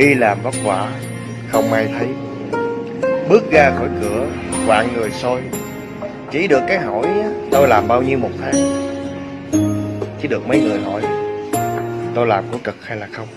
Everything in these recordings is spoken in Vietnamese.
Đi làm vất vả, Không ai thấy. Bước ra khỏi cửa Vạn người soi. Chỉ được cái hỏi, Tôi làm bao nhiêu một tháng? Chỉ được mấy người hỏi, Tôi làm có cực hay là không?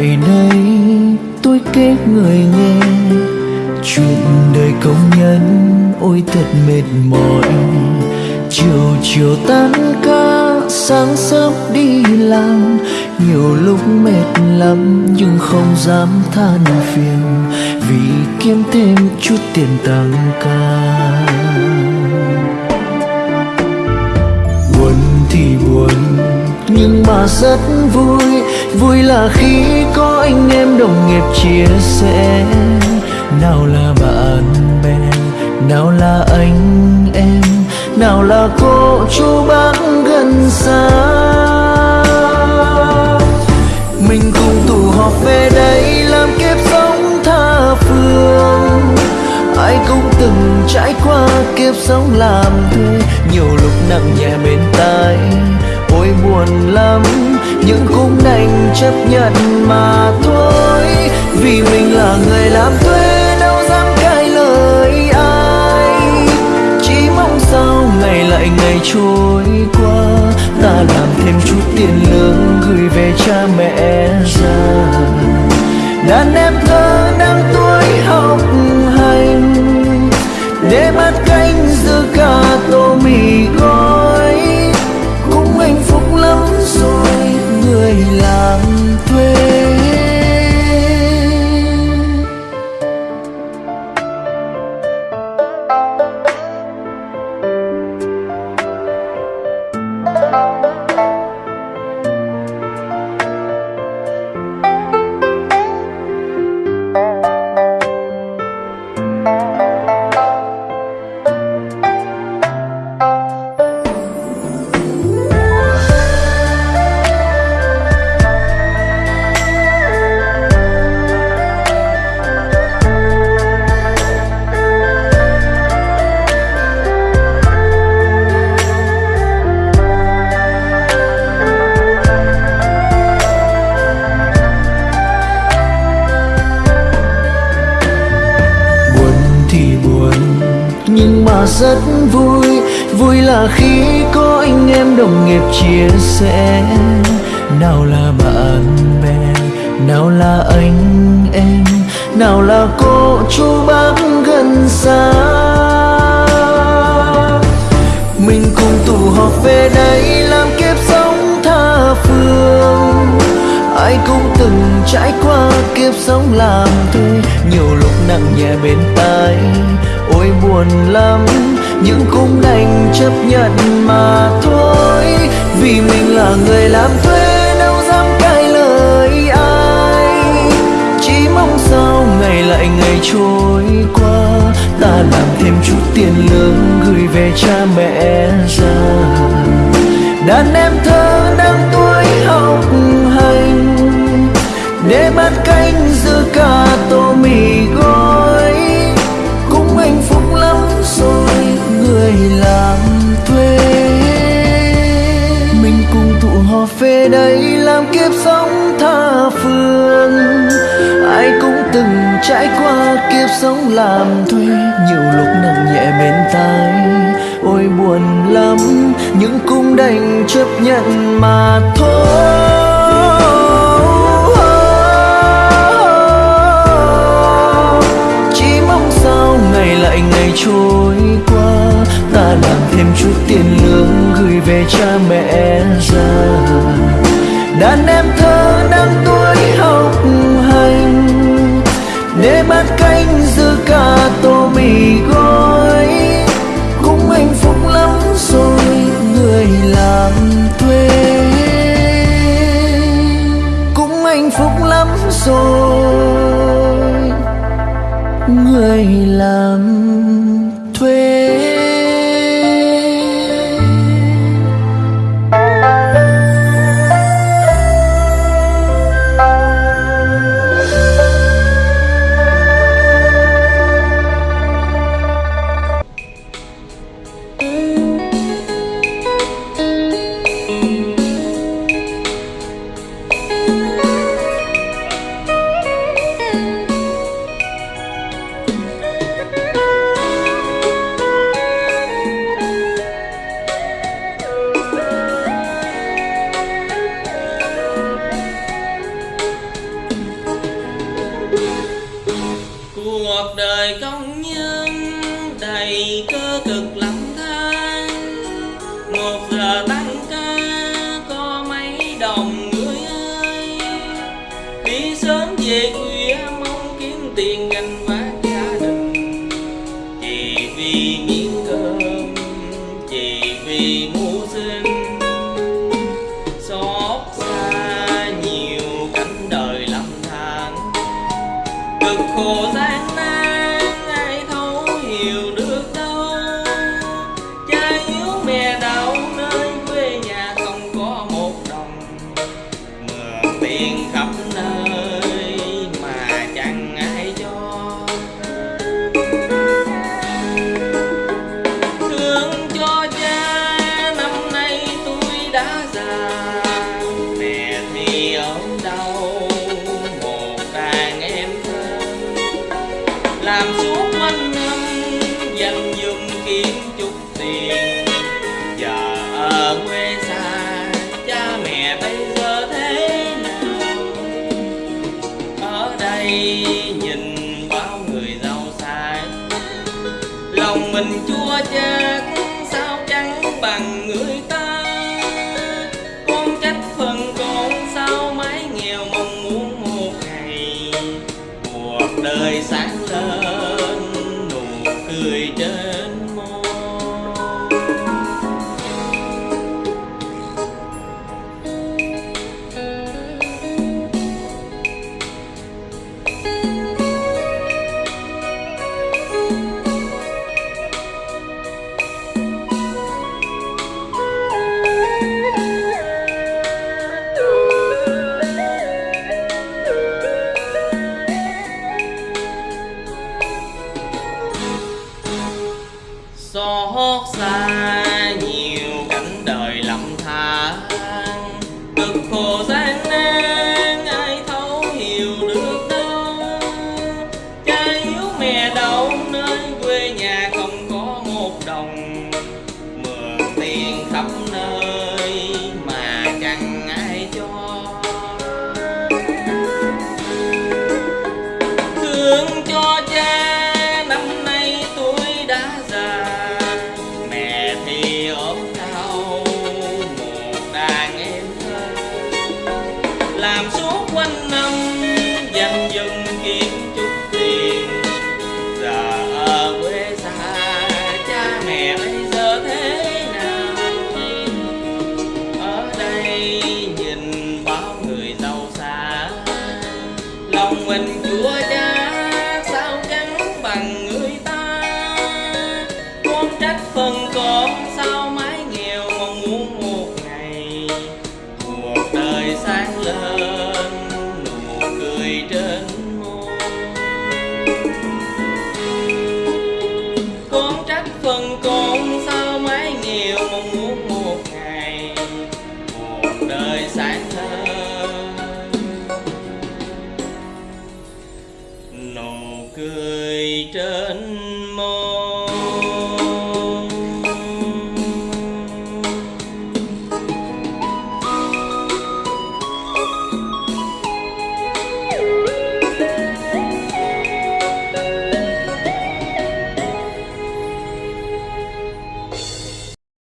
Tại đây tôi kể người nghe chuyện đời công nhân ôi thật mệt mỏi. Chiều chiều tan ca, sáng sớm đi làm. Nhiều lúc mệt lắm nhưng không dám than phiền vì kiếm thêm chút tiền tăng ca. nhưng mà rất vui. Vui là khi có anh em đồng nghiệp chia sẻ. Nào là bạn bè, nào là anh em, nào là cô chú bác gần xa. Mình cùng tụ họp về đây làm kiếp sống tha phương. Ai cũng từng trải qua kiếp sống làm thuê, nhiều lúc nặng nhẹ bên tai. Tôi buồn lắm, nhưng cũng đành chấp nhận mà thôi. Vì mình là người làm thuê, đâu dám cãi lời ai. Chỉ mong sao ngày lại ngày trôi qua, ta làm thêm chút tiền lương gửi về cha mẹ. Nhưng mà rất vui. Vui là khi có anh em đồng nghiệp chia sẻ. Nào là bạn bè, nào là anh em, nào là cô chú bác gần xa. Mình cùng tụ họp về đây làm kiếp sống tha phương. Ai cũng từng trải qua kiếp sống làm thuê. Nhiều lúc nặng nhẹ bên tai Tôi buồn lắm nhưng cũng đành chấp nhận mà thôi. Trải qua kiếp sống làm thuê, nhiều lúc nặng nhẹ bên tai. Ôi buồn lắm, nhưng cũng đành chấp nhận mà thôi. Chỉ mong sao ngày lại ngày trôi qua, ta làm thêm chút tiền lương gửi về cha mẹ. cuộc đời công nhân đầy cơ cực lạc. đời sáng lên nụ cười trên Sổ. làm suốt quanh năm, dành dung kiếm chút tiền. Giờ ở quê xa, cha mẹ bây giờ thế nào? Ở đây nhìn bao người giàu xa, lòng mình chúa